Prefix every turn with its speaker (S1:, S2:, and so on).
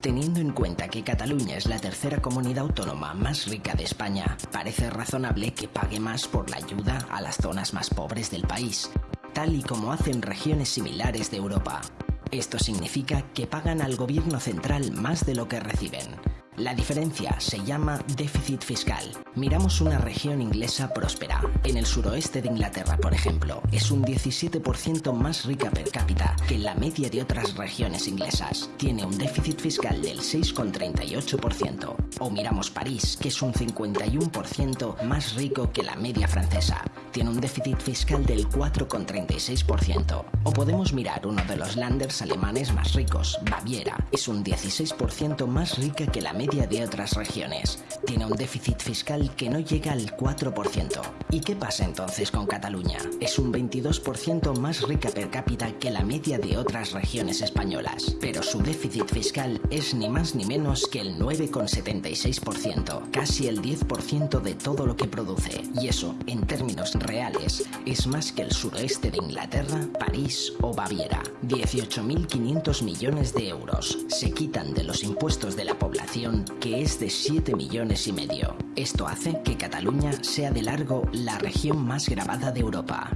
S1: Teniendo en cuenta que Cataluña es la tercera comunidad autónoma más rica de España, parece razonable que pague más por la ayuda a las zonas más pobres del país, tal y como hacen regiones similares de Europa. Esto significa que pagan al gobierno central más de lo que reciben. La diferencia se llama déficit fiscal. Miramos una región inglesa próspera. En el suroeste de Inglaterra, por ejemplo, es un 17% más rica per cápita que la media de otras regiones inglesas. Tiene un déficit fiscal del 6,38%. O miramos París, que es un 51% más rico que la media francesa. Tiene un déficit fiscal del 4,36%. O podemos mirar uno de los landers alemanes más ricos, Baviera. Es un 16% más rica que la media de otras regiones. Tiene un déficit fiscal que no llega al 4%. ¿Y qué pasa entonces con Cataluña? Es un 22% más rica per cápita que la media de otras regiones españolas, pero su déficit fiscal es ni más ni menos que el 9,76%, casi el 10% de todo lo que produce. Y eso, en términos reales, es más que el suroeste de Inglaterra, París o Baviera. 18.500 millones de euros se quitan de los impuestos de la población que es de 7 millones y medio. Esto hace que Cataluña sea de largo la región más grabada de Europa.